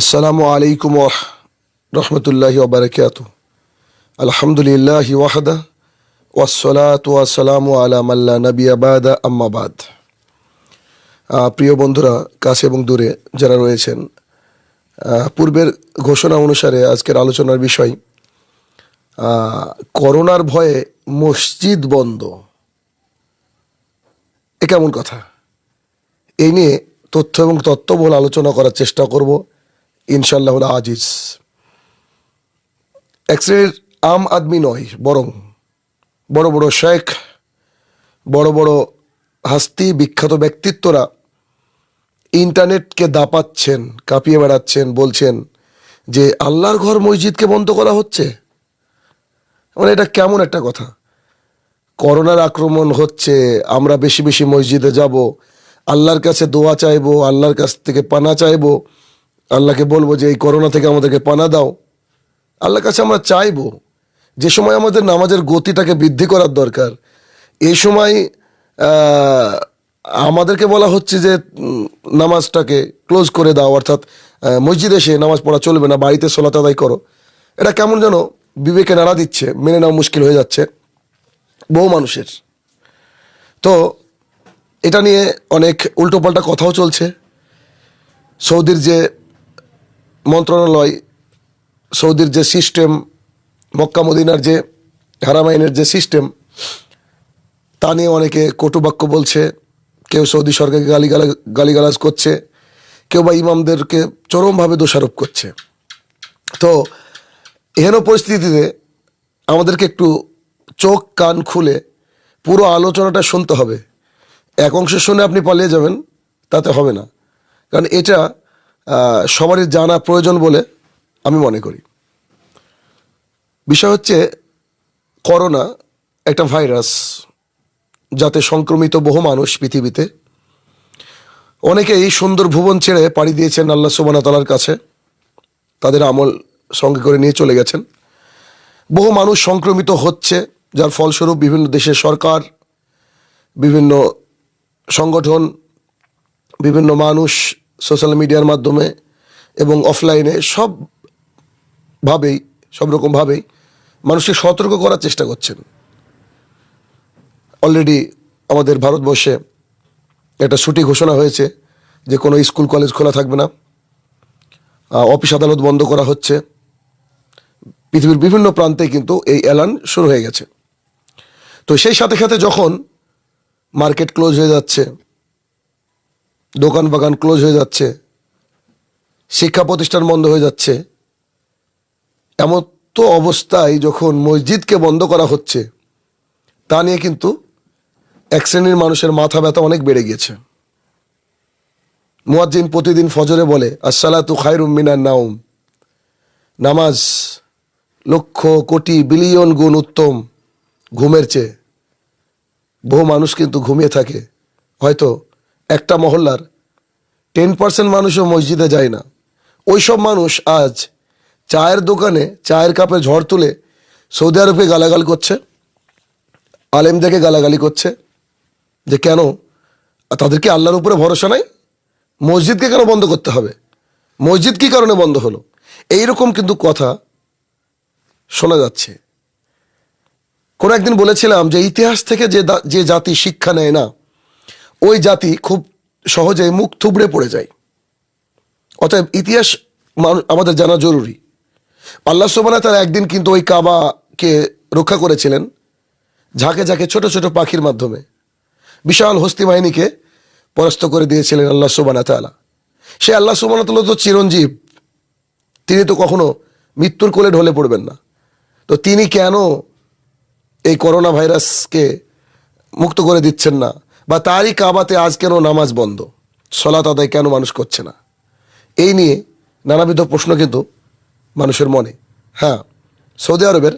আসসালামু আলাইকুম রহমতুল্লাহি ওবরাকাত আলহামদুলিল্লাহ ওয়াহদা ওয়াসসালাত ওয়াসালামু আলা মাল্লা নবী আবাদা আম্মাবাদ প্রিয় বন্ধুরা, কাছে এবং দূরে যারা রয়েছেন পূর্বের ঘোষণা অনুসারে আজকের আলোচনার বিষয় করোনার ভয়ে মসজিদ বন্ধ। এ কেমন কথা? এই নিয়ে তথ্য এবং তত্ত্ববহুল আলোচনা করার চেষ্টা করব। ইনশাল্লাহ আজিজ। এক শ্রেণির আম আদমি নয়, বরং বড় বড় শেখ, বড় বড় হাস্তি, বিখ্যাত ব্যক্তিত্বরা ইন্টারনেটকে দাপাচ্ছেন, কাঁপিয়ে বেড়াচ্ছেন, বলছেন যে আল্লাহর ঘর মসজিদকে বন্ধ করা হচ্ছে। মানে এটা কেমন একটা কথা? করোনার আক্রমণ হচ্ছে, আমরা বেশি বেশি মসজিদে যাব, আল্লাহর কাছে দোয়া চাইব, আল্লাহর কাছ থেকে পানা চাইব আল্লাহকে বলব যে এই করোনা থেকে আমাদেরকে পানা দাও। আল্লাহর কাছে আমরা চাইব যে সময় আমাদের নামাজের গতিটাকে বৃদ্ধি করার দরকার। এই সময় আমাদেরকে বলা হচ্ছে যে নামাজটাকে ক্লোজ করে দাও, অর্থাৎ মসজিদে এসে নামাজ পড়া চলবে না, বাড়িতে সোলাত আদায় করো। এটা কেমন যেন বিবেকে নাড়া দিচ্ছে, মেনে নেওয়া মুশকিল হয়ে যাচ্ছে, বহু মানুষের। তো, এটা নিয়ে অনেক উল্টোপাল্টা কথাও চলছে। সৌদির যে মন্ত্রণালয়, সৌদির যে সিস্টেম মক্কা মদিনার যে হারামাইনের যে সিস্টেম তা নিয়ে অনেকে কটুবাক্য বলছে। কেউ সৌদি সরকারকে গালিগালা গালিগালাজ করছে, কেউ বা ইমামদেরকে চরমভাবে দোষারোপ করছে। তো এহেন পরিস্থিতিতে আমাদেরকে একটু চোখ, কান খুলে পুরো আলোচনাটা শুনতে হবে। এক অংশ শুনে আপনি পালিয়ে যাবেন, তাতে হবে না। কারণ এটা সবারই জানা প্রয়োজন বলে আমি মনে করি। বিষয় হচ্ছে করোনা একটা ভাইরাস, যাতে সংক্রমিত বহু মানুষ পৃথিবীতে। অনেকেই সুন্দর ভুবন ছেড়ে পাড়ি দিয়েছেন আল্লাহ সুবানা তালার কাছে। তাদের আমল সঙ্গে করে নিয়ে চলে গেছেন। বহু মানুষ সংক্রমিত হচ্ছে, যার ফলস্বরূপ বিভিন্ন দেশের সরকার, বিভিন্ন সংগঠন, বিভিন্ন মানুষ সোশ্যাল মিডিয়ার মাধ্যমে এবং অফলাইনে সবভাবেই সব রকমভাবেই মানুষকে সতর্ক করার চেষ্টা করছেন। অলরেডি আমাদের ভারতবর্ষে একটা ছুটি ঘোষণা হয়েছে যে কোনো স্কুল, কলেজ খোলা থাকবে না। অফিস আদালত বন্ধ করা হচ্ছে। পৃথিবীর বিভিন্ন প্রান্তে কিন্তু এই এলান শুরু হয়ে গেছে। তো সেই সাথে সাথে যখন মার্কেট ক্লোজ হয়ে যাচ্ছে দোকান বাগান ক্লোজ হয়ে যাচ্ছে, শিক্ষা প্রতিষ্ঠান বন্ধ হয়ে যাচ্ছে। এমন তো অবস্থায় যখন মসজিদকে বন্ধ করা হচ্ছে, তা নিয়ে কিন্তু এক শ্রেণির মানুষের মাথা ব্যথা অনেক বেড়ে গিয়েছে। মুয়াজ্জিন প্রতিদিন ফজরে বলে, আসসালাতু খায়রুম মিনার নাউম নামাজ লক্ষ কোটি বিলিয়ন গুণ উত্তম ঘুমের চেয়ে। বহু মানুষ কিন্তু ঘুমিয়ে থাকে। হয়তো একটা মহল্লার। টেন পার্সেন্ট মানুষও মসজিদে যায় না। ওই সব মানুষ আজ চায়ের দোকানে চায়ের কাপে ঝড় তুলে সৌদি আরবকে গালাগাল করছে, আলেমদেরকে গালাগালি করছে যে কেন? তাদের কি আল্লাহর উপরে ভরসা নাই? মসজিদকে কেন বন্ধ করতে হবে? মসজিদ কি কারণে বন্ধ হলো? এইরকম কিন্তু কথা শোনা যাচ্ছে। কোনো একদিন বলেছিলাম যে ইতিহাস থেকে যে যে জাতি শিক্ষা নেয় না ওই জাতি খুব সহজে মুখ থুবড়ে পড়ে যায়। অতএব ইতিহাস আমাদের জানা জরুরি। আল্লাহ সোবানা তার একদিন কিন্তু ওই কাবাকে রক্ষা করেছিলেন, ঝাঁকে ঝাঁকে ছোট ছোট পাখির মাধ্যমে। বিশাল হস্তি বাহিনীকে পরাস্ত করে দিয়েছিলেন আল্লাহ সুবানা তালা সে আল্লাহ সুবানা তালা তো চিরঞ্জীব। তিনি তো কখনো মৃত্যুর কোলে ঢলে পড়বেন না। তো তিনি কেন এই করোনা ভাইরাসকে মুক্ত করে দিচ্ছেন না? বা তারই কাবাতে আজ কেন নামাজ বন্ধ। সলাত আদায় কেন মানুষ করছে না? এই নিয়ে নানাবিধ প্রশ্ন কিন্তু মানুষের মনে। হ্যাঁ সৌদি আরবের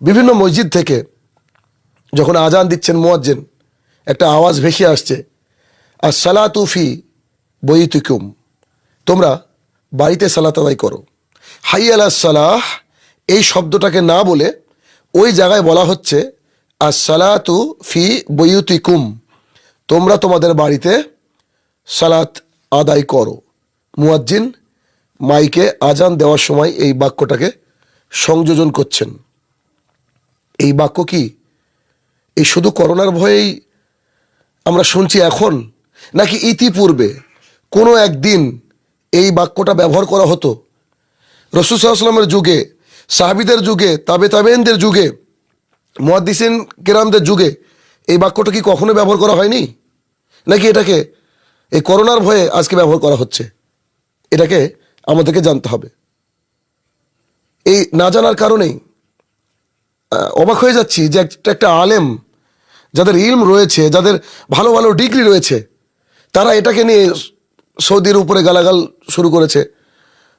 বিভিন্ন মসজিদ থেকে যখন আজান দিচ্ছেন মোয়াজ্জেন, একটা আওয়াজ ভেসে আসছে আর সালাতুফি বইতুকুম তোমরা বাড়িতে সালাত আদায় করো। হাই আলা সালাহ, এই শব্দটাকে না বলে ওই জায়গায় বলা হচ্ছে আর সালাতু ফি বইউতিকুম তোমরা তোমাদের বাড়িতে সালাত আদায় করো। মুয়াজ্জিন মাইকে আজান দেওয়ার সময় এই বাক্যটাকে সংযোজন করছেন। এই বাক্য কি? এই শুধু করোনার ভয়েই আমরা শুনছি এখন, নাকি ইতিপূর্বে কোনো একদিন এই বাক্যটা ব্যবহার করা হতো? রসুল সাল্লামের যুগে, সাহাবিদের যুগে তাবে তাবেনদের যুগে মহাদিসিন কেরামদের যুগে এই বাক্যটা কি কখনো ব্যবহার করা হয়নি? নাকি এটাকে, এই করোনার ভয়ে আজকে ব্যবহার করা হচ্ছে? এটাকে আমাদেরকে জানতে হবে। এই না জানার কারণেই অবাক হয়ে যাচ্ছি যে একটা একটা আলেম, যাদের ইলম রয়েছে, যাদের ভালো ভালো ডিগ্রি রয়েছে, তারা এটাকে নিয়ে সৌদির উপরে গালাগাল শুরু করেছে।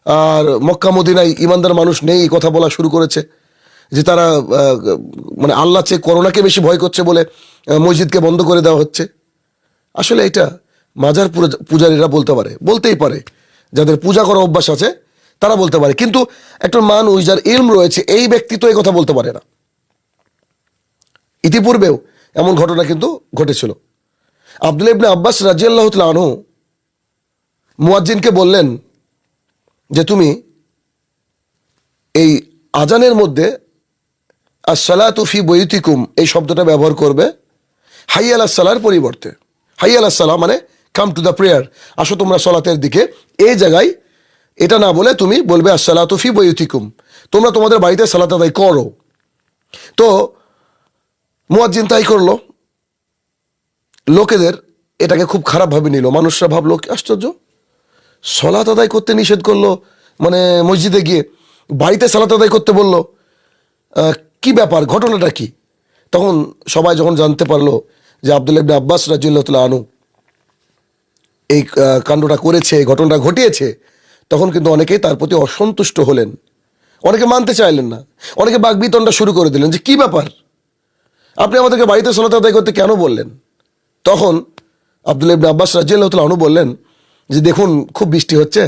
আর মক্কা মদিনায় ইমানদার মানুষ নেই কথা বলা শুরু করেছে, যে তারা মানে আল্লাহ চেয়ে করোনাকে বেশি ভয় করছে বলে মসজিদকে বন্ধ করে দেওয়া হচ্ছে। আসলে এটা মাজার পূজা- পূজারীরা বলতে পারে, বলতেই পারে। যাদের পূজা করার অভ্যাস আছে, তারা বলতে পারে। কিন্তু একটা মানুষ যার ইলম রয়েছে, এই ব্যক্তি তো এই কথা বলতে পারে না। ইতিপূর্বেও এমন ঘটনা কিন্তু ঘটেছিল। আব্দুল ইবনে আব্বাস রাজিয়াল্লাহ আনহু মুয়াজ্জিনকে বললেন যে, তুমি এই আজানের মধ্যে আসসালাতুফি বৈতিকুম এই শব্দটা ব্যবহার করবে হাই আলাহ সালার পরিবর্তে। হাই আলাহ সালাহ মানে কাম টু দ্য প্রেয়ার আসো তোমরা সলাতের দিকে। এই জায়গায় এটা না বলে তুমি বলবে আসসালাতুফি বৈতিকুম তোমরা তোমাদের বাড়িতে সালাত আদায় করো। তো মুয়াজ্জিন তাই করল। লোকেদের এটাকে খুব খারাপভাবে নিল। মানুষরা ভাবলো আশ্চর্য! সলাত আদায় করতে নিষেধ করল। মানে মসজিদে গিয়ে বাড়িতে সালাত আদায় করতে বলল। কি ব্যাপার? ঘটনাটা কি? তখন সবাই যখন জানতে পারল যে আব্দুল ইবনে আব্বাস রাজিউল্লাহ আনু এই কাণ্ডটা করেছে ঘটনাটা ঘটিয়েছে, তখন কিন্তু অনেকেই তার প্রতি অসন্তুষ্ট হলেন। অনেকে মানতে চাইলেন না। অনেকে বাগবিতণ্ডা শুরু করে দিলেন যে, কি ব্যাপার? আপনি আমাদেরকে বাড়িতে সলাত আদায় করতে কেন বললেন? তখন আব্দুল ইবনে আব্বাস রাজিয়াল্লাহ আনু বললেন যে, দেখুন, খুব বৃষ্টি হচ্ছে।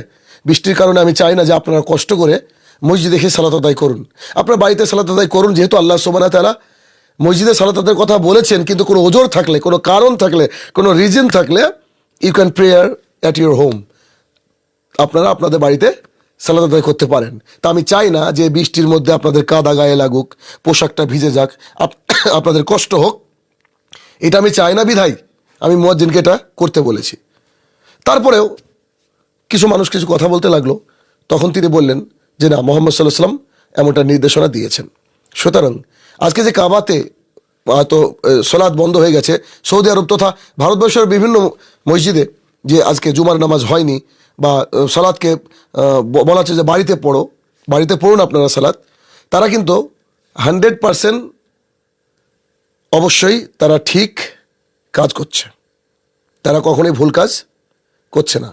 বৃষ্টির কারণে আমি চাই না যে আপনারা কষ্ট করে মসজিদে এসে সালাত আদায় করুন। আপনার বাড়িতে সালাত আদায় করুন, যেহেতু আল্লাহ সোবানা তালা মসজিদে সালাত কথা বলেছেন, কিন্তু কোনো ওজোর থাকলে, কোনো কারণ থাকলে, কোনো রিজন থাকলে you can prayer at your home আপনারা আপনাদের বাড়িতে সালাদ আদায় করতে পারেন। তা আমি চাই না যে বৃষ্টির মধ্যে আপনাদের কাদা গায়ে লাগুক, পোশাকটা ভিজে যাক, আপ- আপনাদের কষ্ট হোক। এটা আমি চাই না বিধাই। আমি মুয়াজ্জিনকে এটা করতে বলেছি। তারপরেও কিছু মানুষ কিছু কথা বলতে লাগল। তখন তিনি বললেন যে না, মোহাম্মদ সাল্লাহ সাল্লাম এমনটা নির্দেশনা দিয়েছেন। সুতরাং আজকে যে কাবাতে হয়তো সলাদ বন্ধ হয়ে গেছে, সৌদি আরব তথা ভারতবর্ষের বিভিন্ন মসজিদে যে আজকে জুমার নামাজ হয়নি বা সালাদকে বলা হচ্ছে যে বাড়িতে পড়ো, বাড়িতে পড়ুন আপনারা সালাদ তারা কিন্তু হান্ড্রেড পারসেন্ট অবশ্যই তারা ঠিক কাজ করছে। তারা কখনোই ভুল কাজ করছে না।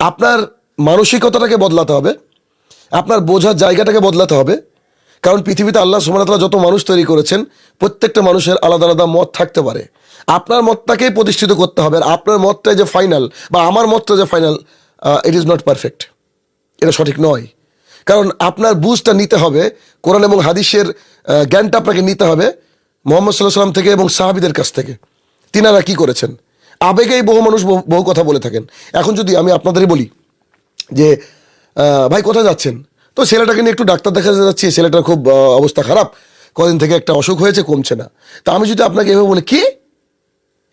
আপনার মানসিকতাটাকে বদলাতে হবে, আপনার বোঝার জায়গাটাকে বদলাতে হবে কারণ পৃথিবীতে আল্লাহ সুমনতলা যত মানুষ তৈরি করেছেন, প্রত্যেকটা মানুষের আলাদা আলাদা মত থাকতে পারে। আপনার মতটাকেই প্রতিষ্ঠিত করতে হবে, আর আপনার মতটাই যে ফাইনাল, বা আমার মতটা যে final it is not perfect এটা সঠিক নয়। কারণ আপনার বুঝটা নিতে হবে, কোরআন এবং হাদিসের জ্ঞানটা আপনাকে নিতে হবে মোহাম্মদ সাল্লাহ সাল্লাম থেকে এবং সাহাবিদের কাছ থেকে। তিনারা কি করেছেন? আবেগেই বহু মানুষ বহু কথা বলে থাকেন। এখন যদি আমি আপনাদেরই বলি যে ভাই কোথায় যাচ্ছেন? তো ছেলেটাকে নিয়ে একটু ডাক্তার দেখাতে যাচ্ছি ছেলেটার খুব অবস্থা খারাপ। কদিন থেকে একটা অসুখ হয়েছে, কমছে না। তা আমি যদি আপনাকে এভাবে বলি, কি?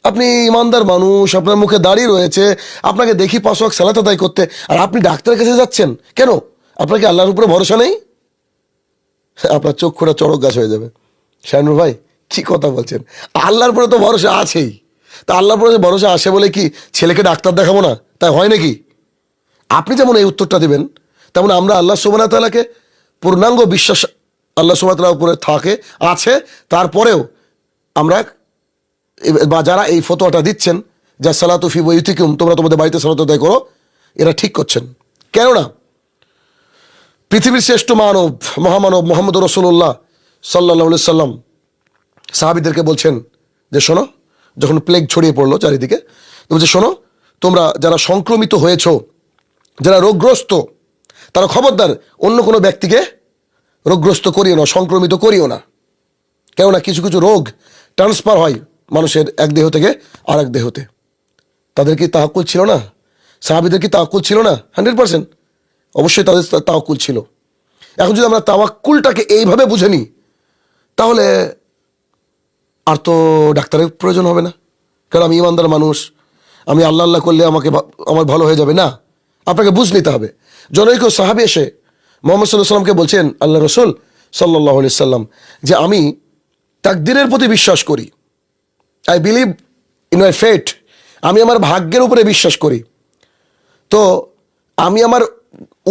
আপনি ইমানদার মানুষ, আপনার মুখে দাঁড়িয়ে রয়েছে, আপনাকে দেখি পাঁচ সালাত আদায় করতে, আর আপনি ডাক্তারের কাছে যাচ্ছেন? কেন? আপনার কি আল্লাহর উপরে ভরসা নেই? আপনার চোখ খোড়া চড়ক গাছ হয়ে যাবে। শাহানুর ভাই, কি কথা বলছেন? আল্লাহর উপরে তো ভরসা আছেই। তা আল্লাহর উপরে ভরসা আসে বলে কি ছেলেকে ডাক্তার দেখাবো না? তাই হয় নাকি? আপনি যেমন এই উত্তরটা দেবেন তেমন আমরা আল্লাহ সুবানা তালাকে পূর্ণাঙ্গ বিশ্বাস আল্লাহ সুবাহ উপরে থাকে, আছে। তারপরেও আমরা বা যারা এই ফতোয়াটা দিচ্ছেন, যা সালাতুফি বইতিকুম তোমরা তোমাদের বাড়িতে সালাত আদায় করো, এরা ঠিক করছেন। কেননা পৃথিবীর শ্রেষ্ঠ মানব, মহামানব মোহাম্মদ রসুল্লাহ সাল্লাহ সাল্লাম সাহাবিদেরকে বলছেন যে, শোনো, যখন প্লেগ ছড়িয়ে পড়ল চারিদিকে, বলছে, শোনো, তোমরা যারা সংক্রমিত হয়েছ, যারা রোগগ্রস্ত তারা খবরদার, অন্য কোনো ব্যক্তিকে রোগগ্রস্ত করিও না, সংক্রমিত করিও না। কেননা কিছু কিছু রোগ ট্রান্সফার হয় মানুষের এক দেহ থেকে আর এক দেহতে। তাদের কি তাহাকুল ছিল না? সাহাবিদের কি তাহাকুল ছিল না? Hundred percent. অবশ্যই তাদের তা- তাওয়াক্কুল ছিল। এখন যদি আমরা তাওয়াক্কুলটাকে এইভাবে বুঝে নিই, তাহলে আর তো ডাক্তারের প্রয়োজন হবে না। কারণ আমি ইমানদার মানুষ, আমি আল্লাহ আল্লাহ করলে আমাকে আমার ভালো হয়ে যাবে। না। আপনাকে বুঝ নিতে হবে। জনৈক সাহাবি এসে মোহাম্মদ সাল্লাহ সাল্লামকে বলছেন আল্লাহ রসুল সাল্লাহ সাল্লাম যে আমি তাকদিরের প্রতি বিশ্বাস করি। I believe in my fate আমি আমার ভাগ্যের উপরে বিশ্বাস করি। তো আমি আমার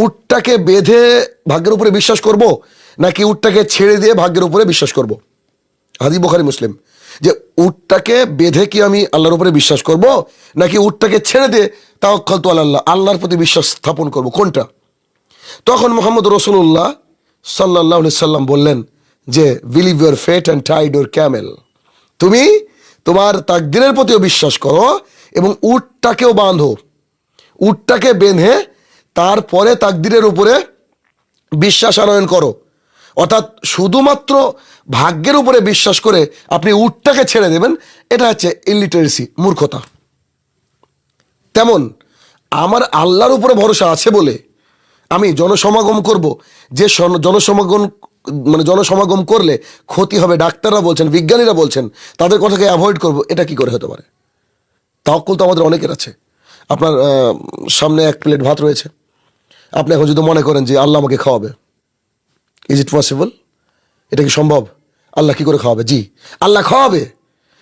উটটাকে বেঁধে ভাগ্যের উপরে বিশ্বাস করব, নাকি উটটাকে ছেড়ে দিয়ে ভাগ্যের উপরে বিশ্বাস করব? হাদি বোখারি, মুসলিম। যে উটটাকে বেঁধে কি আমি আল্লাহর উপরে বিশ্বাস করব? নাকি উটটাকে ছেড়ে দিয়ে তাও তো আল্লাহ আল্লাহর প্রতি বিশ্বাস স্থাপন করব? কোনটা? তখন মোহাম্মদ রসুল্লাহ সাল্লাহ সাল্লাম বললেন যে believe your fate and tied your camel তুমি তোমার তাকদিরের প্রতিও বিশ্বাস করো এবং উটটাকেও বাঁধো। উটটাকে বেঁধে তারপরে তাকদিরের উপরে বিশ্বাস আনয়ন করো। অর্থাৎ শুধুমাত্র ভাগ্যের উপরে বিশ্বাস করে আপনি উটটাকে ছেড়ে দেবেন, এটা হচ্ছে ইলিটারেসি মূর্খতা। তেমন আমার আল্লাহর উপরে ভরসা আছে বলে আমি জনসমাগম করব, যে জনসমাগম মানে জনসমাগম করলে ক্ষতি হবে, ডাক্তাররা বলছেন, বিজ্ঞানীরা বলছেন, তাদের কথাকে অ্যাভয়েড করব, এটা কি করে হতে পারে? তাওকুল তো আমাদের অনেকের আছে। আপনার সামনে এক প্লেট ভাত রয়েছে। আপনি এখন যদি মনে করেন যে আল্লাহ আমাকে খাওয়াবে ইজ ইট পসিবল এটা কি সম্ভব? আল্লাহ কি করে খাওয়াবে? জি, আল্লাহ খাওয়াবে।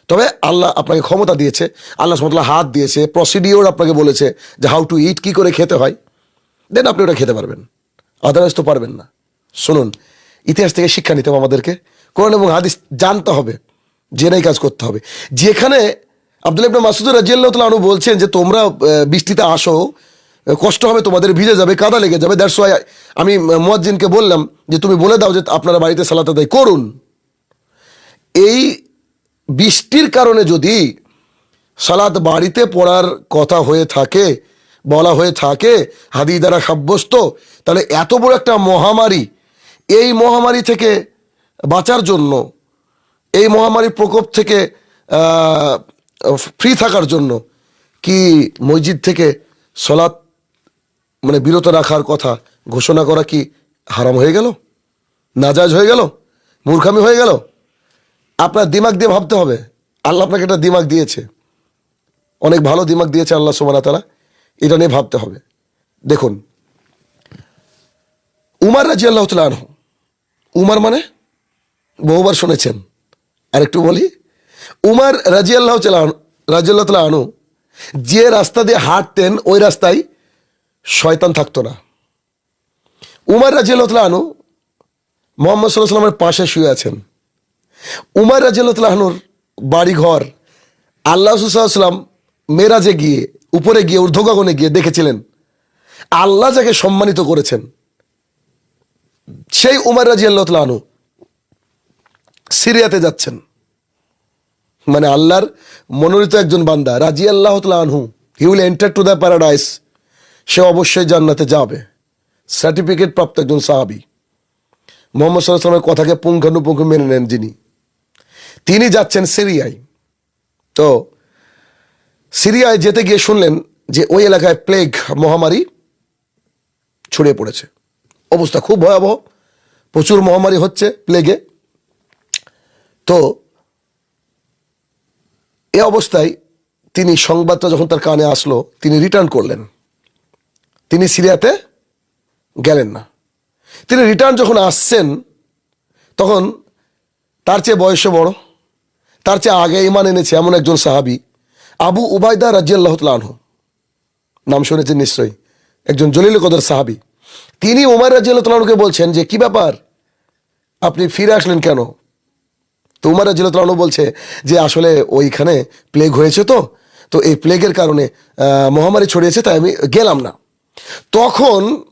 তবে আল্লাহ আপনাকে ক্ষমতা দিয়েছে, আল্লাহ সমতলা হাত দিয়েছে প্রসিডিওর আপনাকে বলেছে যে হাউ টু ইট কি করে খেতে হয়। দেন আপনি ওটা খেতে পারবেন। আদারওয়াইজ তো পারবেন না। শুনুন, ইতিহাস থেকে শিক্ষা নিতে হবে আমাদেরকে। কোরআন এবং হাদিস জানতে হবে, জেনেই কাজ করতে হবে। যেখানে আব্দুল ইবনে মাসুদুর রাজিয়াল্লাহ আনহু বলছেন যে তোমরা বৃষ্টিতে আসো কষ্ট হবে, তোমাদের ভিজে যাবে, কাদা লেগে যাবে দ্যাটস ওয়াই আমি মুয়াজ্জিনকে বললাম যে, তুমি বলে দাও যে, আপনারা বাড়িতে সালাত আদায় করুন। এই বৃষ্টির কারণে যদি সালাদ বাড়িতে পড়ার কথা হয়ে থাকে, বলা হয়ে থাকে হাদি দ্বারা সাব্যস্ত, তাহলে এত বড় একটা মহামারী, এই মহামারী থেকে বাঁচার জন্য, এই মহামারীর প্রকোপ থেকে ফ্রি থাকার জন্য, কি মসজিদ থেকে সলাৎ মানে বিরত রাখার কথা ঘোষণা করা কি হারাম হয়ে গেল? নাজাজ হয়ে গেল? মূর্খামি হয়ে গেল? আপনার দিমাগ দিয়ে ভাবতে হবে। আল্লাহ আপনাকে একটা দিমাগ দিয়েছে। অনেক ভালো দিমাগ দিয়েছে আল্লাহ সুমানা তালা এটা নিয়ে ভাবতে হবে। দেখুন, উমার রাজি আল্লাহ আনহু। উমার মানে বহুবার শুনেছেন। আর একটু বলি, উমার রাজি আল্লাহ রাজি আল্লাহ আনু যে রাস্তা দিয়ে হাঁটতেন ওই রাস্তায় শয়তান থাকতো না। উমার রাজি আল্লাহ আনু মোহাম্মদ সাল্লাহ সাল্লামের পাশে শুয়ে আছেন। উমার বাড়ি ঘর আল্লাহ সাল্লাম মেরাজে গিয়ে, উপরে গিয়ে, ঊর্ধ্বগগনে গিয়ে দেখেছিলেন। আল্লাহ যাকে সম্মানিত করেছেন, সেই উমার রাজিয়াল্লাহনু সিরিয়াতে যাচ্ছেন। মানে আল্লাহর মনোনীত একজন বান্দা রাজি আল্লাহ আনহু he will enter to the paradise সে অবশ্যই জান্নাতে যাবে। সার্টিফিকেট প্রাপ্ত একজন সাহাবি। মোহাম্মদ সাল্লাহ সাল্লামের কথাকে পুঙ্খানুপুঙ্খ মেনে নেন যিনি। তিনি যাচ্ছেন সিরিয়ায়। তো সিরিয়ায় যেতে গিয়ে শুনলেন যে ওই এলাকায় প্লেগ মহামারী ছড়িয়ে পড়েছে। অবস্থা খুব ভয়াবহ। প্রচুর মহামারী হচ্ছে প্লেগে তো এ অবস্থায় তিনি সংবাদটা যখন তার কানে আসলো, তিনি রিটার্ন করলেন। তিনি সিরিয়াতে গেলেন না। তিনি রিটার্ন যখন আসছেন, তখন তার চেয়ে বয়সে বড়, তার চেয়ে আগে ইমান এনেছে এমন একজন সাহাবি, আবু উবায়দা রাজিয়াল্লাহ আনহু। নাম শুনেছেন নিশ্চয়ই, একজন জলিল কদর সাহাবি। তিনি উমার রাজিয়াল্লাহ তালকে বলছেন যে, কি ব্যাপার? আপনি ফিরে আসলেন কেন? তো উমার রাজিয়াল্লাহ তালু বলছে যে, আসলে ওইখানে প্লেগ হয়েছে তো তো এই প্লেগের কারণে মহামারী ছড়িয়েছে, তাই আমি গেলাম না। তখন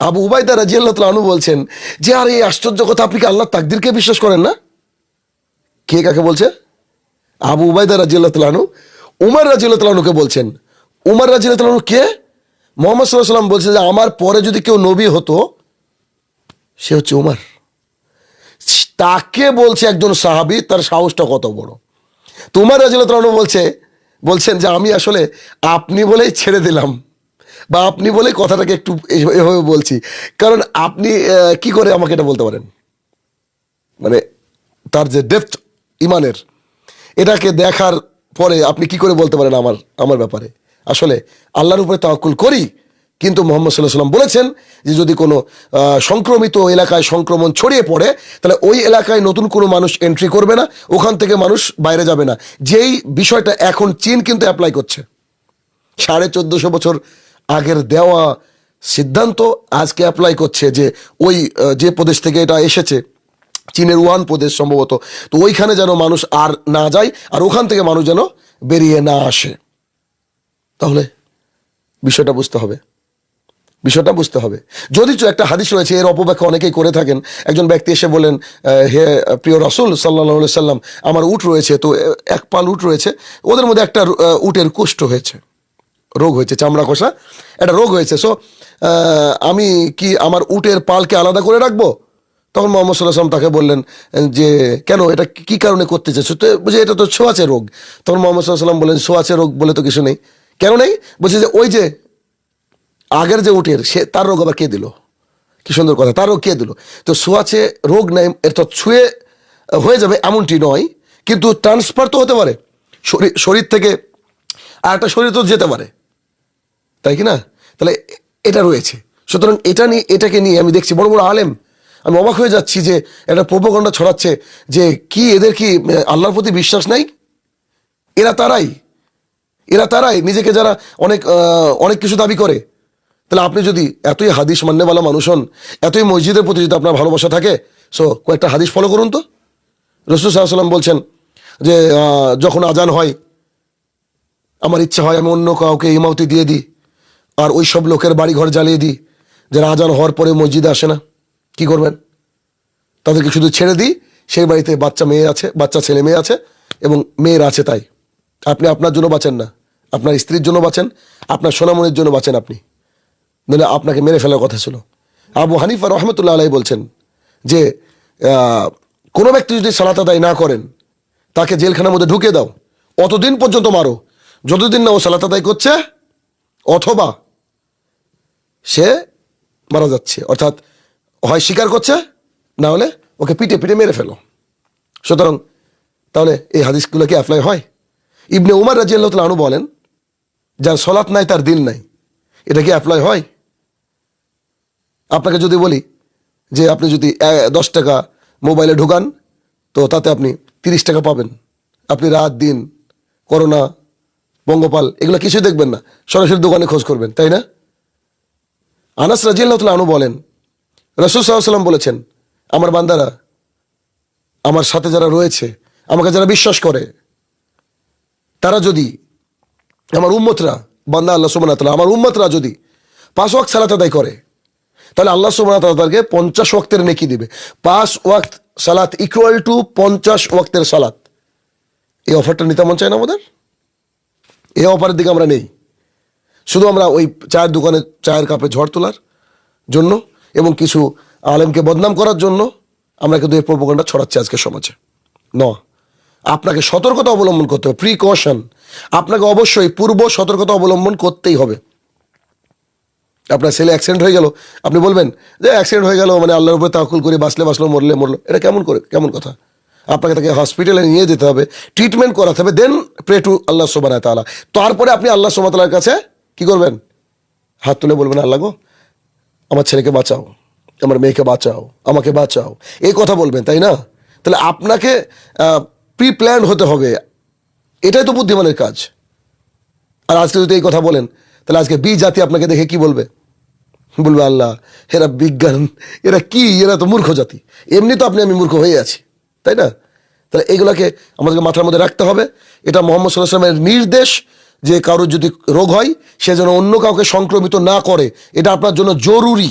আবু উবাইদা রাজিয়াল্লাহ তালু বলছেন যে, আর, এই আশ্চর্য কথা, আপনি কি আল্লাহ তাকদিরকে বিশ্বাস করেন না? কে কাকে বলছে? আবু উবাইদা রাজিয়াল্লাহ তালু উমার রাজিয়াল্লাহ তালুকে বলছেন। উমার রাজিয়াল্লাহ তালু কে? মোহাম্মদ সাল্লাহ সাল্লাম বলছে যে, আমার পরে যদি কেউ নবী হতো, সে হচ্ছে উমার। তাকে বলছে একজন সাহাবি, তার সাহসটা কত বড়। তোমার রাজিয়াল্লাহ তালু বলছে, বলছেন যে, আমি আসলে আপনি বলেই ছেড়ে দিলাম। বা আপনি বলে কথাটাকে একটু এভাবে বলছি। কারণ আপনি কি করে আমাকে এটা বলতে পারেন? মানে তার যে ডেপথ ইমানের, এটাকে দেখার পরে আপনি কি করে বলতে পারেন আমার আমার ব্যাপারে? আসলে আল্লাহর উপরে তাওয়াক্কুল করি, কিন্তু মোহাম্মদ সাল্লাহ সাল্লাম বলেছেন যে যদি কোনো সংক্রমিত এলাকায় সংক্রমণ ছড়িয়ে পড়ে, তাহলে ওই এলাকায় নতুন কোনো মানুষ এন্ট্রি করবে না, ওখান থেকে মানুষ বাইরে যাবে না। যেই বিষয়টা এখন চীন কিন্তু অ্যাপ্লাই করছে, সাড়ে চোদ্দশো বছর আগের দেওয়া সিদ্ধান্ত আজকে অ্যাপ্লাই করছে যে ওই যে প্রদেশ থেকে এটা এসেছে, চীনের ওয়ান প্রদেশ সম্ভবত, তো ওইখানে যেন মানুষ আর না যায়, আর ওখান থেকে মানুষ যেন বেরিয়ে না আসে। তাহলে বিষয়টা বুঝতে হবে। বিষয়টা বুঝতে হবে। যদি একটা হাদিস রয়েছে, এর অপব্যাখ্যা অনেকেই করে থাকেন। একজন ব্যক্তি এসে বলেন হে প্রিয় রাসুল সাল্লাহ সাল্লাম আমার উট রয়েছে, তো এক পাল উট রয়েছে, ওদের মধ্যে একটা উটের কুষ্ঠ হয়েছে। রোগ হয়েছে, চামড়া কষা একটা রোগ হয়েছে। সো আমি কি আমার উটের পালকে আলাদা করে রাখব? তখন মোহাম্মদ সাল্লাহ সাল্লাম তাকে বললেন যে, কেন? এটা কি কারণে করতে চাইছো তো বুঝে এটা তো ছোঁয়াচে রোগ। তখন মোহাম্মদ সাল্লাহ সাল্লাম বললেন, ছোঁয়াচে রোগ বলে তো কিছু নেই। কেন নেই? বলছে যে, ওই যে, আগের যে উটের, সে, তার রোগ আবার কে দিল? কি সুন্দর কথা, তার রোগ কে দিল? তো ছোঁয়াচে রোগ নেই, এর তো ছুঁয়ে হয়ে যাবে এমনটি নয়, কিন্তু ট্রান্সফার তো হতে পারে। শরীর শরীর থেকে আর একটা শরীর তো যেতে পারে। তাই কি না? তাহলে এটা রয়েছে। সুতরাং এটা নিয়ে, এটাকে নিয়ে আমি দেখছি, বড় বড় আলেম, আমি অবাক হয়ে যাচ্ছি যে একটা প্রোপগণ্ডা ছড়াচ্ছে যে কি এদের কি আল্লাহর প্রতি বিশ্বাস নাই? এরা তারাই। এরা তারাই, নিজেকে যারা অনেক অনেক কিছু দাবি করে। তাহলে আপনি যদি এতই হাদিস মান্যওয়ালা মানুষ হন, এতই মসজিদের প্রতি যদি আপনার ভালোবাসা থাকে, সো কয়েকটা হাদিস ফলো করুন তো। রসুল সাল্লাম বলছেন যে যখন আজান হয়, আমার ইচ্ছা হয় আমি অন্য কাউকে ইমামতি দিয়ে দিই। আর ওই সব লোকের বাড়ি ঘর জ্বালিয়ে দিই। যারা আজান হওয়ার পরে মসজিদে আসে না। কি করবেন? তাদেরকে শুধু ছেড়ে দিই। সেই বাড়িতে বাচ্চা মেয়ে আছে, বাচ্চা ছেলে মেয়ে আছে এবং মেয়ের আছে তাই। আপনি আপনার জন্য বাঁচেন না। আপনার স্ত্রীর জন্য বাঁচেন, আপনার সোনামনির জন্য বাঁচেন আপনি। নইলে আপনাকে মেরে ফেলার কথা ছিল। আবু হানিফা রহমতুল্লাহ আলাই বলছেন যে কোনো ব্যক্তি যদি সালাত আদায় না করেন, তাকে জেলখানার মধ্যে ঢুকে দাও। অতদিন পর্যন্ত মারো। যতদিন না ও সালাত আদায় করছে, অথবা সে মারা যাচ্ছে। অর্থাৎ হয় স্বীকার করছে, না হলে ওকে পিটে পিটে মেরে ফেলো। সুতরাং তাহলে এই হাদিসগুলো কি অ্যাপ্লাই হয়? ইবনে উমার রাজিয়াল্লাহ আনু বলেন, যার সলাৎ নাই, তার দিন নাই। এটা কি অ্যাপ্লাই হয়? আপনাকে যদি বলি যে আপনি যদি দশ টাকা মোবাইলে ঢুকান, তো তাতে আপনি তিরিশ টাকা পাবেন। আপনি রাত, দিন, করোনা, পঙ্গপাল, এগুলো কিছুই দেখবেন না। সরাসরি দোকানে খোঁজ করবেন, তাই না? আনাস রাজিয়াল্লাহ আনু বলেন, রসুল সাল্লাম বলেছেন, আমার বান্দারা, আমার সাথে যারা রয়েছে, আমাকে যারা বিশ্বাস করে, তারা যদি, আমার উম্মতরা, বান্দা আল্লাহ সুবান আমার উম্মতরা যদি পাঁচ ওয়াক্ত সালাত আদায় করে, তাহলে আল্লাহ সুবান তাদেরকে পঞ্চাশ ওয়াক্তের নেকি দিবে। পাঁচ ওয়াক্ত সালাত ইকুয়াল টু পঞ্চাশ ওয়াক্তের সালাত। এই অফারটা নিতে মন চায় না আমাদের? এই অফারের দিকে আমরা নেই। শুধু আমরা ওই চায়ের দোকানে চায়ের কাপে ঝড় তোলার জন্য এবং কিছু আলেমকে বদনাম করার জন্য আমরা কিন্তু এই প্রোপোগণ্ডা ছড়াচ্ছি আজকে সমাজে। ন, আপনাকে সতর্কতা অবলম্বন করতে হবে। প্রিকশন আপনাকে অবশ্যই পূর্ব সতর্কতা অবলম্বন করতেই হবে। আপনার ছেলে অ্যাক্সিডেন্ট হয়ে গেল, আপনি বলবেন, যে অ্যাক্সিডেন্ট হয়ে গেল মানে আল্লাহর উপরে তাকুল করে, বাঁচলে বাঁচলো, মরলে মরলো। এটা কেমন করে, কেমন কথা? আপনাকে তাকে হসপিটালে নিয়ে যেতে হবে ট্রিটমেন্ট করাতে হবে দেন প্রে টু আল্লাহ সোবানা তারপরে আপনি আল্লাহ সোমাতালার কাছে কি করবেন? হাত তুলে বলবেন, আল্লাহ গো, আমার ছেলেকে বাঁচাও, আমার মেয়েকে বাঁচাও, আমাকে বাঁচাও। এই কথা বলবেন, তাই না? তাহলে আপনাকে প্রি প্ল্যান হতে হবে। এটাই তো বুদ্ধিমানের কাজ। আর আজকে যদি এই কথা বলেন, তাহলে আজকে বি জাতি আপনাকে দেখে কি বলবে? বলবে, আল্লাহ, এরা বিজ্ঞান, এরা কি? এরা তো মূর্খ জাতি। এমনি তো আপনি আমি মূর্খ হয়ে আছি, তাই না? তাহলে এগুলোকে আমাদেরকে মাথার মধ্যে রাখতে হবে। এটা মোহাম্মদ সাল্লাহ সাল্লামের নির্দেশ। যে কারোর যদি রোগ হয়, সে যেন অন্য কাউকে সংক্রমিত না করে। এটা আপনার জন্য জরুরি।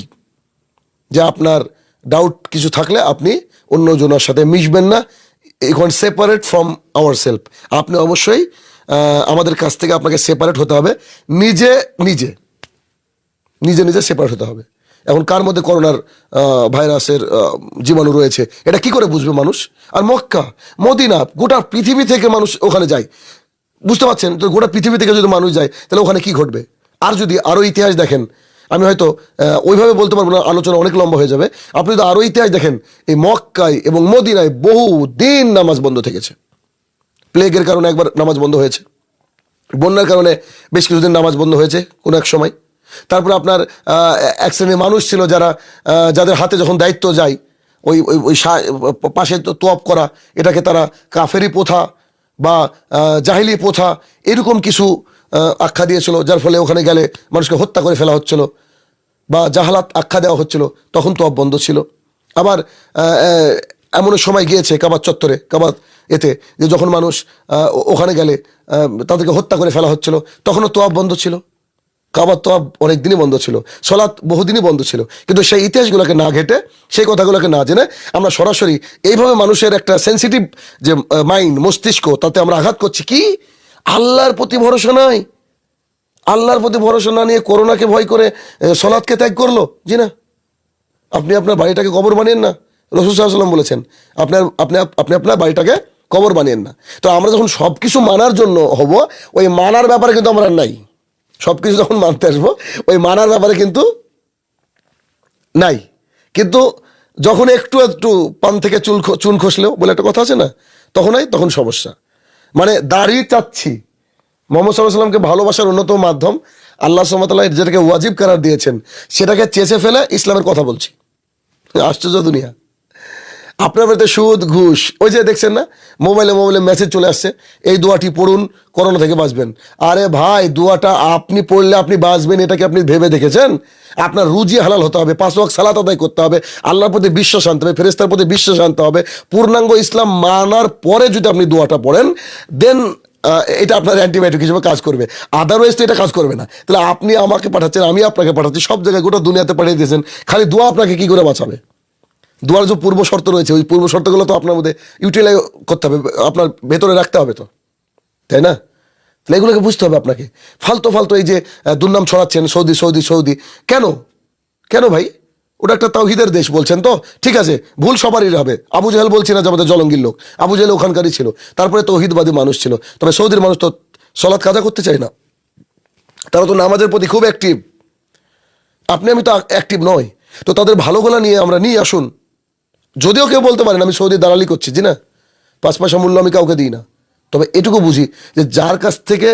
যে আপনার ডাউট কিছু থাকলে আপনি অন্য জনের সাথে মিশবেন না। এখন সেপারেট ফ্রম আওয়ার সেলফ আপনি অবশ্যই আমাদের কাছ থেকে আপনাকে সেপারেট হতে হবে। নিজে নিজে। নিজে নিজে সেপারেট হতে হবে। এখন কার মধ্যে করোনার ভাইরাসের জীবাণু রয়েছে? এটা কি করে বুঝবে মানুষ? আর মক্কা, মদিনা, গোটা পৃথিবী থেকে মানুষ ওখানে যায়। বুঝতে পারছেন? তো গোটা পৃথিবী থেকে যদি মানুষ যায়, তাহলে ওখানে কি ঘটবে? আর যদি আরও ইতিহাস দেখেন, আমি হয়তো ওইভাবে বলতে পারব না, আলোচনা অনেক লম্বা হয়ে যাবে। আপনি যদি আরও ইতিহাস দেখেন, এই মক্কায় এবং মদিনায় বহু দিন নামাজ বন্ধ থেকেছে। প্লেগের কারণে একবার নামাজ বন্ধ হয়েছে। বন্যার কারণে বেশ কিছুদিন নামাজ বন্ধ হয়েছে কোনো এক সময়। তারপরে আপনার এক শ্রেণির মানুষ ছিল যারা যাদের হাতে যখন দায়িত্ব যায়, ওই ওই ওই পাশে তোয়াপ করা, এটাকে তারা কাফেরি প্রথা বা জাহিলি প্রথা, এরকম কিছু আখ্যা দিয়েছিল, যার ফলে ওখানে গেলে মানুষকে হত্যা করে ফেলা হচ্ছিল বা জাহালাত আখ্যা দেওয়া হচ্ছিল, তখন তো বন্ধ ছিল। আবার এমন সময় গিয়েছে কাবার চত্বরে কাবার এতে, যে যখন মানুষ ওখানে গেলে তাদেরকে হত্যা করে ফেলা হচ্ছিল, তখনও তোয়াব বন্ধ ছিল। কাবার তোয়াব অনেক দিনই বন্ধ ছিল, সলাৎ বহুদিনই বন্ধ ছিল। কিন্তু সেই ইতিহাসগুলোকে না ঘেটে, সেই কথাগুলোকে না জেনে আমরা সরাসরি এইভাবে মানুষের একটা সেন্সিটিভ যে মাইন্ড মস্তিষ্ক, তাতে আমরা আঘাত করছি কি? আল্লাহর প্রতি ভরসা নাই। আল্লাহর প্রতি ভরসা না নিয়ে করোনাকে ভয় করে সলাৎকে ত্যাগ করল? জি না। আপনি আপনার বাড়িটাকে কবর বানিয়েন না। রসুল সাল্লাম বলেছেন, আপনার, আপনি আপনি আপনার বাড়িটাকে কবর বানিয়েন না। তো আমরা যখন সব কিছু মানার জন্য হব, ওই মানার ব্যাপারে কিন্তু আমরা নাই। সব কিছু যখন মানতে আসব, ওই মানার ব্যাপারে কিন্তু নাই। কিন্তু যখন একটু একটু পান থেকে চুল চুন খসলেও বলে একটা কথা আছে না তখনই তখন সমস্যা। মানে দাঁড়িয়ে চাচ্ছি। মোহাম্মদ সাল্লাহ সাল্লামকে ভালোবাসার অন্যতম মাধ্যম, আল্লাহ সাল্লাহ যেটাকে ওয়াজিব করার দিয়েছেন, সেটাকে চেষে ফেলে ইসলামের কথা বলছি। আশ্চর্য দুনিয়া। আপনার বাড়িতে সুদ, ঘুষ, ওই যে দেখছেন না? মোবাইলে মোবাইলে মেসেজ চলে আসছে, এই দোয়াটি পড়ুন, করোনা থেকে বাঁচবেন। আরে ভাই, দোয়াটা আপনি পড়লে আপনি বাঁচবেন এটাকে আপনি ভেবে দেখেছেন? আপনার রুজি হালাল হতে হবে, পাঁচ ওয়াক্ত সালাত আদায় করতে হবে, আল্লাহর প্রতি বিশ্বাস আনতে হবে ফেরেস্তার প্রতি বিশ্বাস আনতে হবে, পূর্ণাঙ্গ ইসলাম মানার পরে যদি আপনি দোয়াটা পড়েন দেন এটা আপনার অ্যান্টিবায়োটিক হিসেবে কাজ করবে। আদারওয়াইজ তো এটা কাজ করবে না। তাহলে আপনি আমাকে পাঠাচ্ছেন, আমি আপনাকে পাঠাচ্ছি, সব জায়গায় গোটা দুনিয়াতে পাঠিয়ে দিয়েছেন, খালি দোয়া আপনাকে কি করে বাঁচাবে? দুয়ার যে পূর্ব শর্ত রয়েছে, ওই পূর্ব শর্তগুলো তো আপনার মধ্যে ইউটিলাইজ করতে হবে, আপনার ভেতরে রাখতে হবে তো। তাই না? তাহলে এগুলোকে বুঝতে হবে আপনাকে। ফালতু ফালতু এই যে দুর্নাম ছড়াচ্ছেন, সৌদি সৌদি সৌদি। কেন? কেন ভাই? ওটা একটা তাওহিদের দেশ বলছেন তো। ঠিক আছে, ভুল সবারই হবে। আবু জাহেল বলছি না যে আমাদের জলঙ্গির লোক। আবু জাহেল ওখানকারই ছিল। তারপরে তৌহিদবাদী মানুষ ছিল। তবে সৌদির মানুষ তো সলাৎ কাজা করতে চায় না। তারা তো নামাজের প্রতি খুব অ্যাক্টিভ আপনি আমি তো অ্যাক্টিভ নয়। তো তাদের ভালোগুলা নিয়ে আমরা নিয়ে আসুন। যদিও কেউ বলতে পারেন আমি সৌদি দালালি করছি, জি না? পাঁচ পয়সা মূল্য আমি কাউকে দিই না। তবে এটুকু বুঝি যে যার কাছ থেকে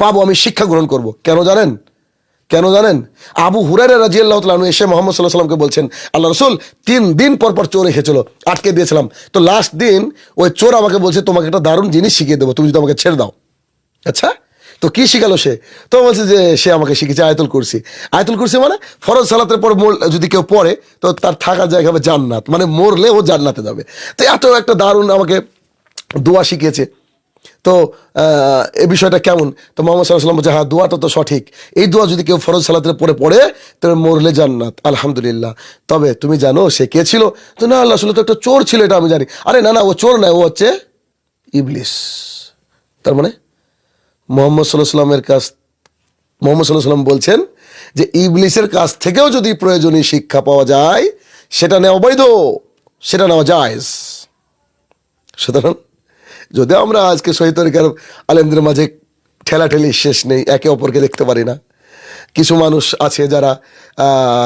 পাবো আমি শিক্ষা গ্রহণ করব। কেন জানেন? কেন জানেন? আবু হুরারে রাজি আল্লাহ এসে মোহাম্মদ সাল্লাহ সাল্লামকে বলছেন আল্লাহ রসুল, তিন দিন পর পর চোর এসেছিল আটকে দিয়েছিলাম। তো লাস্ট দিন ওই চোর আমাকে বলছে, তোমাকে একটা দারুণ জিনিস শিখিয়ে দেবো, তুমি যদি আমাকে ছেড়ে দাও। আচ্ছা? তো কি শিখালো সে? তো বলছে যে সে আমাকে শিখেছে আয়তুল কুরসি। আয়তুল কুরসি মানে ফরজ সালাতের পর মোর যদি কেউ পড়ে, তো তার থাকার জায়গা হবে জান্নাত। মানে মরলে ও জান্নাতে যাবে। তো এত একটা দারুণ আমাকে দোয়া শিখিয়েছে। তো এই বিষয়টা কেমন? তো মোহাম্মদ সাল্লাহ বলছে হ্যাঁ দোয়াটা তো সঠিক। এই দোয়া যদি কেউ ফরজ সালাতের পরে পড়ে তবে মরলে জান্নাত। আলহামদুলিল্লাহ। তবে তুমি জানো সে কে ছিল? তো না, আল্লাহ আসলে তো একটা চোর ছিল, এটা আমি জানি। আরে না না, ও চোর নয়, ও হচ্ছে ইবলিস। তার মানে মোহাম্মদ সাল্লাহ কাছ মোহাম্মদ সাল্লাহ সাল্লাম বলছেন যে ইবলিসের কাছ থেকেও যদি প্রয়োজনীয় শিক্ষা পাওয়া যায় সেটা নেওয়া বৈধ সেটা নেওয়া যায় সুতরাং যদি আমরা আজকে শহীদ তরিকার আলেমদের মাঝে ঠেলাঠেলি শেষ নেই একে অপরকে দেখতে পারি না। কিছু মানুষ আছে যারা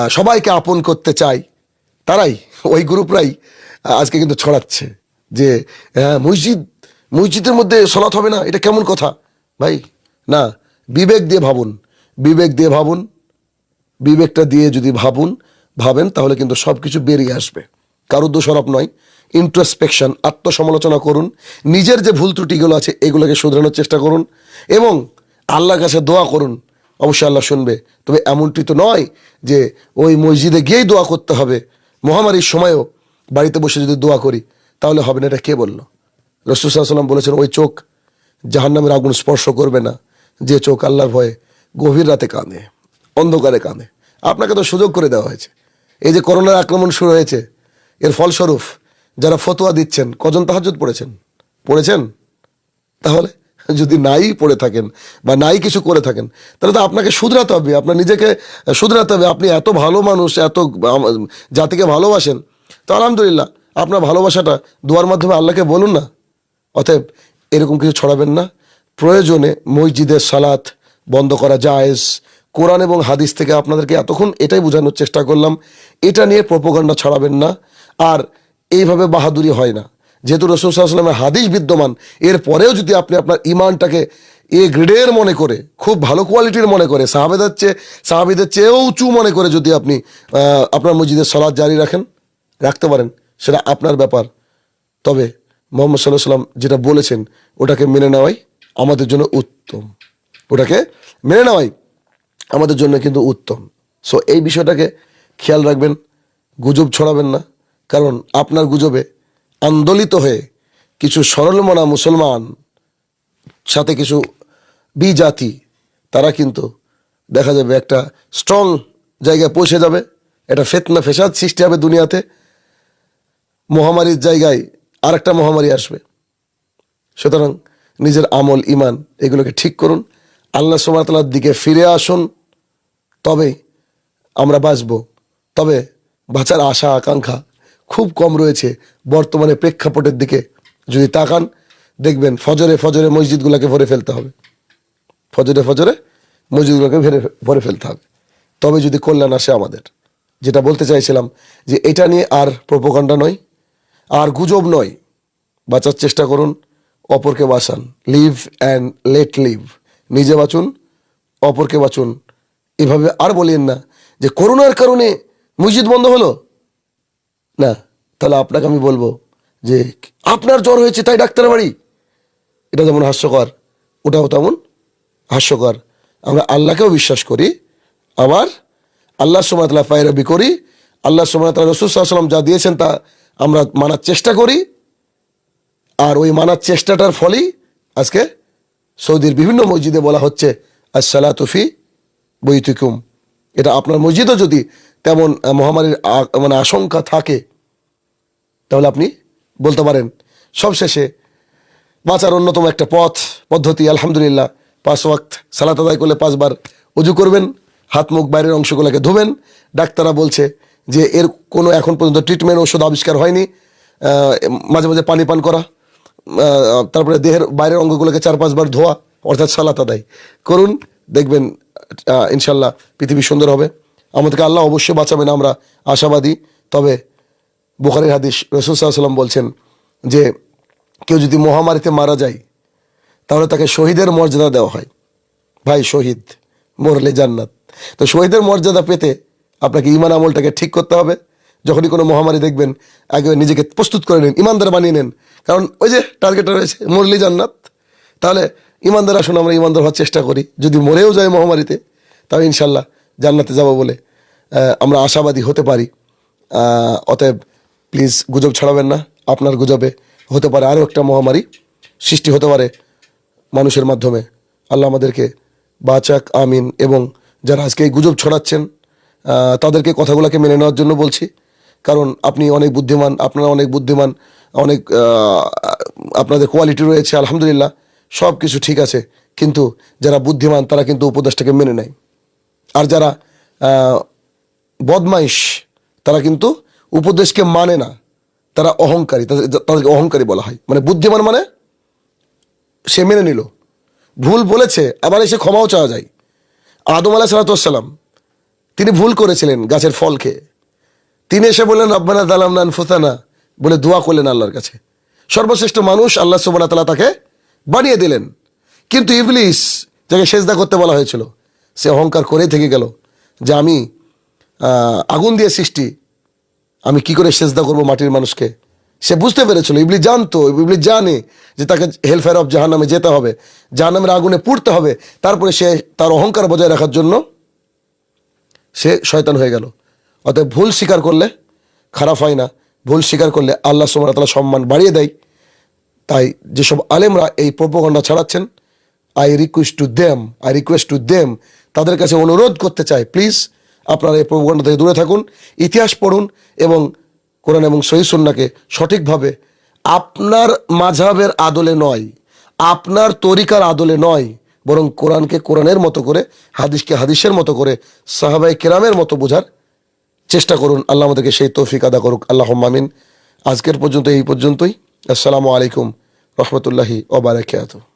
সবাইকে আপন করতে চায় তারাই ওই গ্রুপরাই আজকে কিন্তু ছড়াচ্ছে যে হ্যাঁ, মসজিদ মসজিদের মধ্যে সলাৎ হবে না এটা কেমন কথা? ভাই, না, বিবেক দিয়ে ভাবুন। বিবেক দিয়ে ভাবুন, বিবেকটা দিয়ে যদি ভাবুন, ভাবেন, তাহলে কিন্তু সব কিছু বেরিয়ে আসবে। কারও দোষারোপ নয়। ইন্ট্রোস্পেকশন আত্মসমালোচনা করুন। নিজের যে ভুল ত্রুটিগুলো আছে, এগুলোকে শুধরানোর চেষ্টা করুন। এবং আল্লাহর কাছে দোয়া করুন। অবশ্যই আল্লাহ শুনবে। তবে এমনটি তো নয় যে ওই মসজিদে গিয়েই দোয়া করতে হবে। মহামারীর সময়ও বাড়িতে বসে যদি দোয়া করি, তাহলে হবে না, এটা কে বলল? রসুল সাল্লাম বলেছেন, ওই চোখ জাহান্নামের আগুন স্পর্শ করবে না। যে চোখ আল্লাহর ভয়ে গভীর রাতে কাঁদে, অন্ধকারে কাঁদে। আপনাকে তো সুযোগ করে দেওয়া হয়েছে। এই যে করোনার আক্রমণ শুরু হয়েছে, এর ফলস্বরূপ যারা ফতোয়া দিচ্ছেন, কজন তাহাজুদ পড়েছেন? পড়েছেন? তাহলে যদি নাই পড়ে থাকেন বা নাই কিছু করে থাকেন, তাহলে তো আপনাকে শুধরাতে হবে। আপনার নিজেকে শুধরাতে হবে। আপনি এত ভালো মানুষ, এত জাতিকে ভালোবাসেন। তো আলহামদুলিল্লাহ, আপনার ভালোবাসাটা দোয়ার মাধ্যমে আল্লাহকে বলুন না। অতএব এরকম কিছু ছড়াবেন না। প্রয়োজনে মসজিদের সালাত বন্ধ করা জায়েজ। কোরআন এবং হাদিস থেকে আপনাদেরকে এতক্ষণ এটাই বোঝানোর চেষ্টা করলাম। এটা নিয়ে প্রপোগান্ডা ছড়াবেন না। আর এইভাবে বাহাদুরি হয় না। যেহেতু রসুল সাল্লামের হাদিস বিদ্যমান এরপরেও যদি আপনি আপনার ইমানটাকে এ গ্রেডের মনে করে, খুব ভালো কোয়ালিটির মনে করে, সাহাবেদের চেয়ে, সাহাবিদের চেয়েও উঁচু মনে করে যদি আপনি আপনার মসজিদের সলাদ জারি রাখেন, রাখতে পারেন, সেটা আপনার ব্যাপার। তবে মোহাম্মদ সাল্লাহ সাল্লাম যেটা বলেছেন, ওটাকে মেনে নেওয়াই আমাদের জন্য উত্তম। ওটাকে মেনে নেওয়াই আমাদের জন্য কিন্তু উত্তম। সো এই বিষয়টাকে খেয়াল রাখবেন, গুজব ছড়াবেন না, কারণ আপনার গুজবে আন্দোলিত হয়ে কিছু সরলমনা মুসলমান, সাথে কিছু বিজাতি, তারা কিন্তু দেখা যাবে একটা স্ট্রং জায়গায় পৌঁছে যাবে। একটা ফেতনা ফেসাদ সৃষ্টি হবে দুনিয়াতে। মহামারীর জায়গায় আরেকটা মহামারী আসবে। সুতরাং নিজের আমল ইমান এগুলোকে ঠিক করুন। আল্লাহ সুমাতালার দিকে ফিরে আসুন। তবেই আমরা বাঁচব। তবে বাঁচার আশা, আকাঙ্ক্ষা খুব কম রয়েছে বর্তমানে প্রেক্ষাপটের দিকে। যদি তাকান, দেখবেন ফজরে ফজরে মসজিদগুলোকে ভরে ফেলতে হবে। ফজরে ফজরে মসজিদগুলোকে ভরে ভরে ফেলতে হবে। তবে যদি কল্যাণ আসে আমাদের, যেটা বলতে চাইছিলাম যে এটা নিয়ে আর প্রোপোকাণ্ডা নয়। আর গুজব নয়। বাঁচার চেষ্টা করুন, অপরকে বাঁচান। Live and let live. নিজে বাঁচুন, অপরকে বাঁচুন। এভাবে আর বলিয়েন না যে করোনার কারণে মসজিদ বন্ধ হলো। না, তাহলে আপনাকে আমি বলব যে আপনার জ্বর হয়েছে তাই ডাক্তার বাড়ি। এটা যেমন হাস্যকর, ওটাও তেমন হাস্যকর। আমরা আল্লাহকেও বিশ্বাস করি, আবার আল্লাহ সুমাতলা পায়রাবি করি। আল্লাহ সুমাতলা রসুল সাল্লাম যা দিয়েছেন তা আমরা মানার চেষ্টা করি, আর ওই মানার চেষ্টাটার ফলেই আজকে সৌদির বিভিন্ন মসজিদে বলা হচ্ছে আসসালাতুফি বৈতুকুম। এটা আপনার মসজিদও যদি তেমন মহামারীর মানে আশঙ্কা থাকে, তাহলে আপনি বলতে পারেন। সবশেষে বাঁচার অন্যতম একটা পথ, পদ্ধতি, আলহামদুলিল্লাহ, পাঁচ ওয়াক্ত সালাত আদায় করলে পাঁচবার উজু করবেন, হাত মুখ বাইরের অংশগুলোকে ধোবেন। ডাক্তাররা বলছে যে এর কোনো এখন পর্যন্ত ট্রিটমেন্ট ওষুধ আবিষ্কার হয়নি মাঝে মাঝে পানি পান করা তারপরে দেহের বাইরের অঙ্গগুলোকে চার পাঁচবার ধোয়া, অর্থাৎ সালাত আদায় করুন, দেখবেন ইনশাল্লাহ পৃথিবী সুন্দর হবে। আমাদেরকে আল্লাহ অবশ্যই বাঁচাবেন, আমরা আশাবাদী। তবে বুখারির হাদিস রসুল সাল্লাম বলছেন যে, কেউ যদি মহামারীতে মারা যায়, তাহলে তাকে শহীদের মর্যাদা দেওয়া হয়। ভাই, শহীদ, মরলে জান্নাত। তো শহীদের মর্যাদা পেতে আপনাকে ইমান আমলটাকে ঠিক করতে হবে। যখনই কোনো মহামারী দেখবেন আগে নিজেকে প্রস্তুত করে নিন, ইমানদার বানিয়ে নেন। কারণ ওই যে টার্গেটটা রয়েছে, মরলি জান্নাত। তাহলে ইমানদার আসুন, আমরা ইমানদার হওয়ার চেষ্টা করি। যদি মরেও যায় মহামারীতে, তাহলে ইনশাল্লাহ জান্নাতে যাব বলে আমরা আশাবাদী হতে পারি। অতএব প্লিজ গুজব ছড়াবেন না। আপনার গুজবে হতে পারে আরও একটা মহামারী সৃষ্টি হতে পারে মানুষের মাধ্যমে। আল্লাহ আমাদেরকে বাঁচাক, আমিন। এবং যারা আজকে এই গুজব ছড়াচ্ছেন তাদেরকে কথাগুলোকে মেনে নেওয়ার জন্য বলছি। কারণ আপনি অনেক বুদ্ধিমান, আপনারা অনেক বুদ্ধিমান, অনেক আপনাদের কোয়ালিটি রয়েছে, আলহামদুলিল্লাহ সব কিছু ঠিক আছে। কিন্তু যারা বুদ্ধিমান, তারা কিন্তু উপদেশটাকে মেনে নেয়। আর যারা বদমাইশ, তারা কিন্তু উপদেশকে মানে না। তারা অহংকারী, তাদের- তাদেরকে অহংকারী বলা হয়। মানে বুদ্ধিমান মানে সে মেনে নিল। ভুল বলেছে, আবার এসে ক্ষমাও চাওয়া যায়। আদম আলাহ সালাতাম তিনি ভুল করেছিলেন গাছের ফল খেয়ে তিনি এসে বললেন, রব্বানা দালাম নান ফুসানা বলে দোয়া করলেন আল্লাহর কাছে। সর্বশ্রেষ্ঠ মানুষ আল্লাহ সুবানা তালা তাকে বানিয়ে দিলেন। কিন্তু ইবলিস, যাকে সেজদা করতে বলা হয়েছিল, সে অহংকার করেই থেকে গেল যে আমি আগুন দিয়ে সৃষ্টি, আমি কি করে সেজদা করব মাটির মানুষকে? সে বুঝতে পেরেছিল ইবলি জানতো ইবলি জানে যে তাকে হেলফেয়ার অফ জাহান্নামে যেতে হবে, জাহান্নামের আগুনে পুড়তে হবে। তারপরে সে তার অহংকার বজায় রাখার জন্য সে শয়তান হয়ে গেল। অতএব ভুল স্বীকার করলে খারাপ হয় না। ভুল স্বীকার করলে আল্লাহ সুমান তালা সম্মান বাড়িয়ে দেয়। তাই যেসব আলেমরা এই propaganda ছাড়াচ্ছেন I request to them I request to them তাদের কাছে অনুরোধ করতে চাই প্লিজ আপনারা এই প্রোপগণ্ডা থেকে দূরে থাকুন, ইতিহাস পড়ুন এবং কোরআন এবং সহিসুন্নাকে সঠিকভাবে আপনার মাঝাবের আদলে নয়, আপনার তরিকার আদলে নয় বরং কোরআনকে কোরআনের মতো করে, হাদিসকে হাদিসের মতো করে সাহাবাই কেরামের মতো বোঝার চেষ্টা করুন। আল্লাহ আমাদেরকে সেই তৌফিক আদা করুক। আল্লাহ মামিন আজকের পর্যন্ত এই পর্যন্তই। আসসালামু আলাইকুম। রহমতুল্লাহি ওবারাকাতুহ